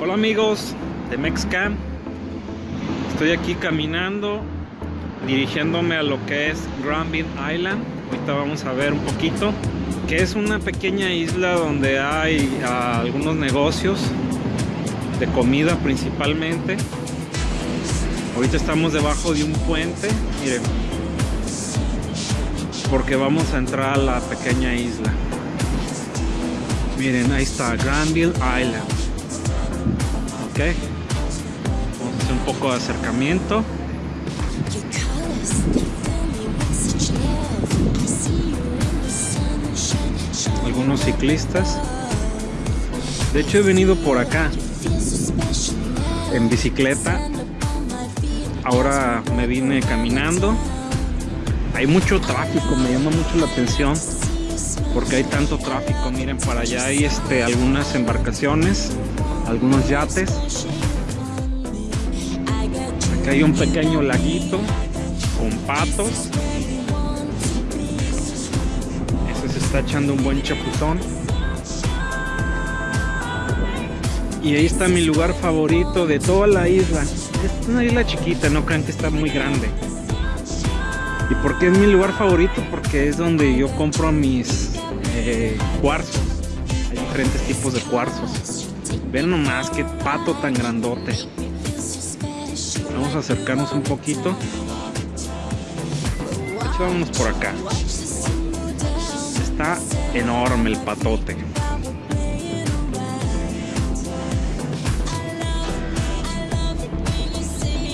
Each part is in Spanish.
Hola amigos de Mexcam. Estoy aquí caminando, dirigiéndome a lo que es Granville Island. Ahorita vamos a ver un poquito, que es una pequeña isla donde hay ah, algunos negocios de comida principalmente. Ahorita estamos debajo de un puente, miren, porque vamos a entrar a la pequeña isla. Miren, ahí está Granville Island. Vamos a hacer un poco de acercamiento. Algunos ciclistas. De hecho he venido por acá en bicicleta. Ahora me vine caminando. Hay mucho tráfico, me llama mucho la atención porque hay tanto tráfico. Miren, para allá hay este, algunas embarcaciones, algunos yates. Acá hay un pequeño laguito con patos. Ese se está echando un buen chapuzón. Y ahí está mi lugar favorito de toda la isla. Es una isla chiquita, no crean que está muy grande. ¿Y por qué es mi lugar favorito? Porque es donde yo compro mis eh, cuarzos. Hay diferentes tipos de cuarzos. Ven nomás qué pato tan grandote. Vamos a acercarnos un poquito. Vámonos por acá. Está enorme el patote.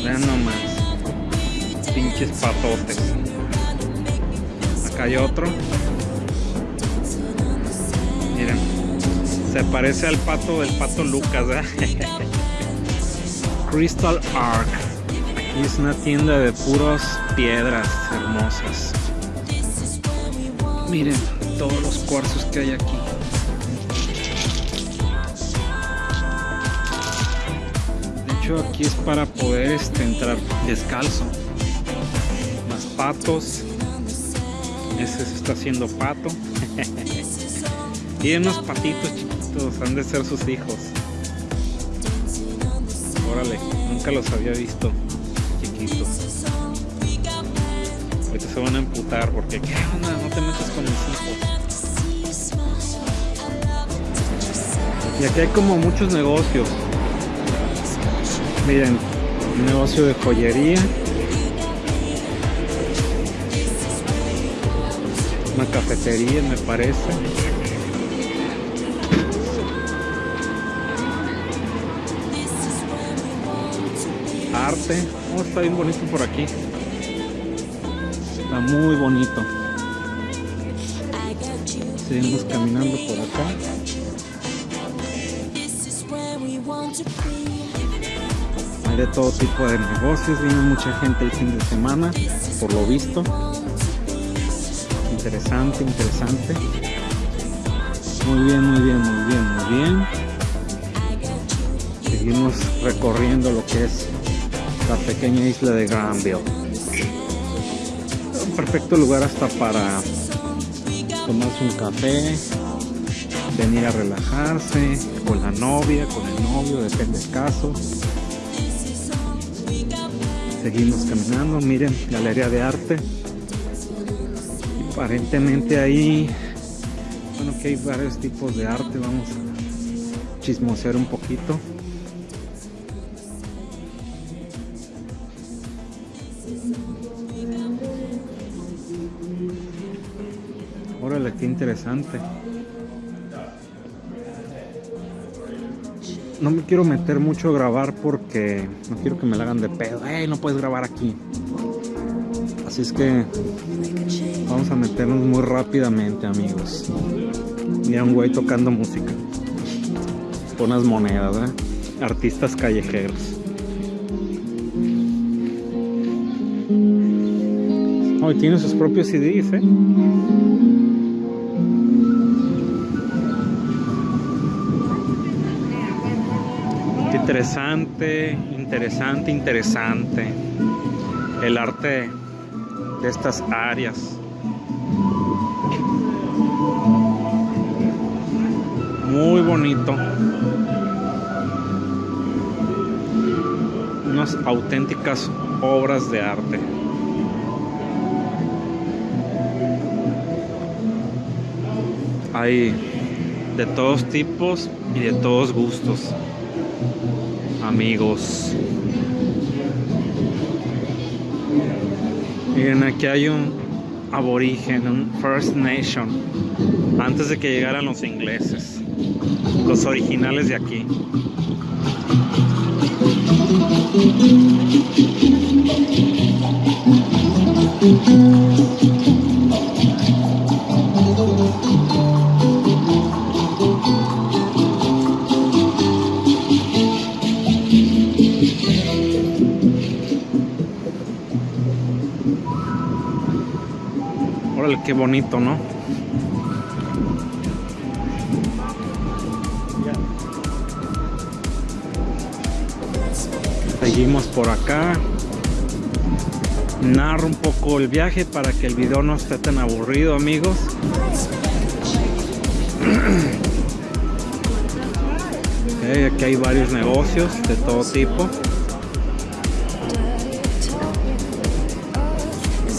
Vean nomás. Pinches patotes. Acá hay otro. Se parece al pato del pato Lucas. ¿eh? Crystal Ark. Aquí es una tienda de puras piedras hermosas. Miren todos los cuarzos que hay aquí. De hecho aquí es para poder este, entrar descalzo. Más patos. Ese se está haciendo pato. y unos patitos han de ser sus hijos. Órale, nunca los había visto chiquitos. Ahorita se van a emputar porque ¿qué onda? No te metas con mis hijos. Y aquí hay como muchos negocios. Miren, un negocio de joyería. Una cafetería me parece. Arte. Oh, está bien bonito por aquí. Está muy bonito. Seguimos caminando por acá. Hay de todo tipo de negocios. Viene mucha gente el fin de semana, por lo visto. Interesante, interesante. Muy bien, muy bien, muy bien, muy bien. Seguimos recorriendo lo que es la pequeña isla de Granville. Un perfecto lugar hasta para tomarse un café, venir a relajarse con la novia, con el novio, depende del caso. Seguimos caminando, miren, galería de arte. Aparentemente ahí, bueno, que hay varios tipos de arte, vamos a chismosear un poquito. Interesante. No me quiero meter mucho a grabar porque no quiero que me la hagan de pedo. ¡Ey, no puedes grabar aquí! Así es que vamos a meternos muy rápidamente, amigos. Mira un güey tocando música. Unas monedas, ¿eh? Artistas callejeros. Oh, tiene sus propios CDs, ¿eh? Interesante, interesante, interesante. El arte de estas áreas. Muy bonito. unas auténticas obras de arte. Hay de todos tipos y de todos gustos. Amigos. Miren, aquí hay un aborigen, un First Nation, antes de que llegaran los ingleses, los originales de aquí. Qué bonito, ¿no? Seguimos por acá. Narro un poco el viaje para que el video no esté tan aburrido, amigos. Aquí hay varios negocios de todo tipo.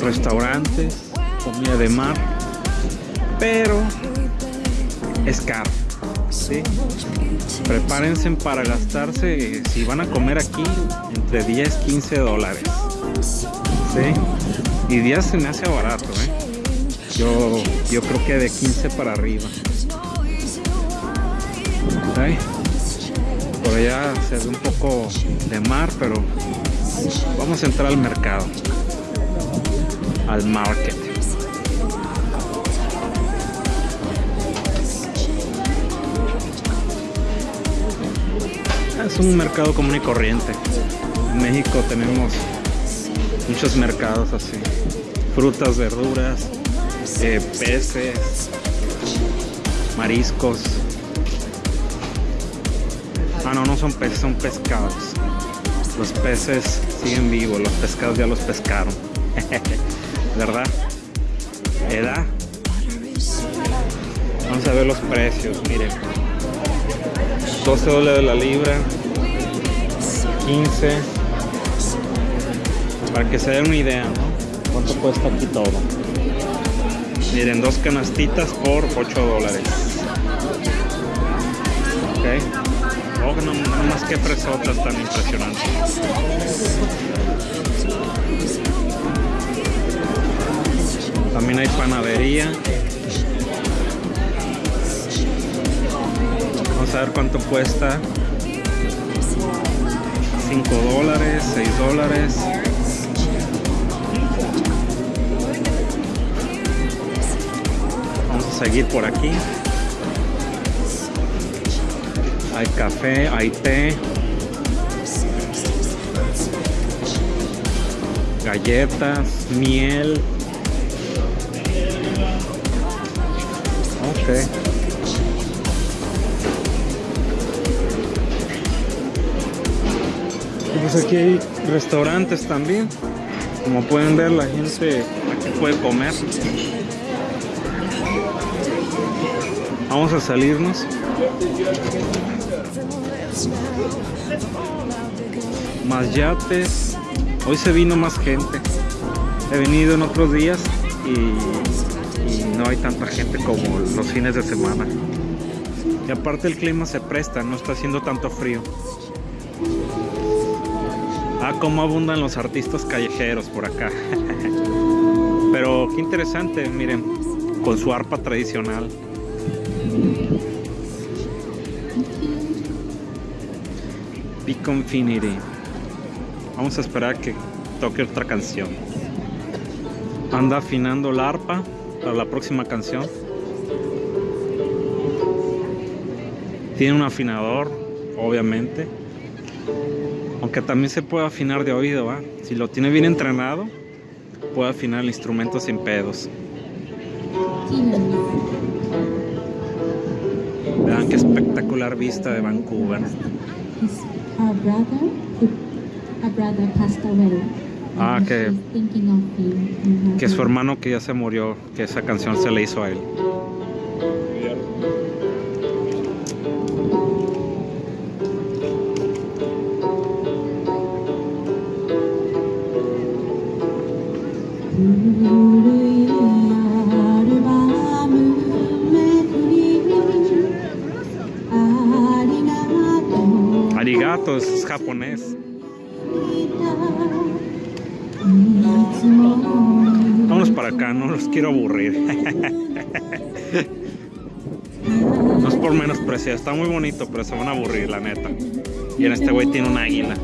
Restaurantes, comida de mar, pero es caro. ¿sí? Prepárense para gastarse, si van a comer aquí, entre 10 15 dólares. ¿sí? Y 10 se me hace barato, ¿eh? Yo, yo creo que de 15 para arriba. ¿sí? Por allá se ve un poco de mar, pero vamos a entrar al mercado. Al market. Es un mercado común y corriente. En México tenemos muchos mercados así. Frutas, verduras, eh, peces, mariscos. Ah, no, no son peces, son pescados. Los peces siguen vivos, los pescados ya los pescaron. ¿Verdad? ¿Edad? Vamos a ver los precios, miren. 12 dólares la libra 15 para que se den una idea ¿no? cuánto cuesta aquí todo miren dos canastitas por 8 dólares. Ok. Oh, no, no más que fresotas tan impresionantes también hay panadería a ver cuánto cuesta. 5 dólares 6 dólares. Vamos a seguir por aquí. Hay café hay té. Galletas miel. Ok pues aquí hay restaurantes también. Como pueden ver, la gente aquí puede comer. Vamos a salirnos. Más yates. Hoy se vino más gente. He venido en otros días y, y no hay tanta gente como los fines de semana. Y aparte el clima se presta, no está haciendo tanto frío. Ah, cómo abundan los artistas callejeros por acá. Pero qué interesante, miren, con su arpa tradicional. Pico Infinity. Vamos a esperar que toque otra canción. Anda afinando la arpa para la próxima canción. Tiene un afinador, obviamente. Aunque también se puede afinar de oído, ¿va? Si lo tiene bien entrenado, puede afinar el instrumento sin pedos. Vean qué espectacular vista de Vancouver. Ah, que, que su hermano que ya se murió, que esa canción se le hizo a él. Vámonos para acá, no los quiero aburrir. No es por menospreciar, está muy bonito, pero se van a aburrir, la neta. Y en este güey tiene un águila.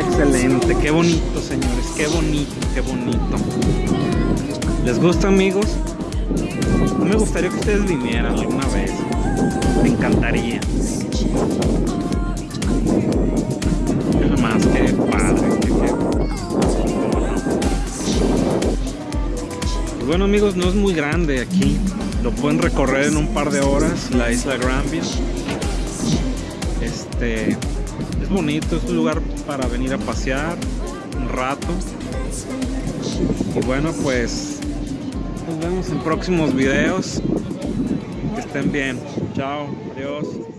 Excelente, qué bonito señores, qué bonito, qué bonito. ¿Les gusta amigos? me gustaría que ustedes vinieran alguna vez. Me encantaría. Es más que padre. Bueno amigos, no es muy grande aquí. Lo pueden recorrer en un par de horas, la isla Granville. Este es bonito, es un lugar para venir a pasear un rato. Y bueno, pues nos vemos en próximos videos. Que estén bien. Chao. Adiós.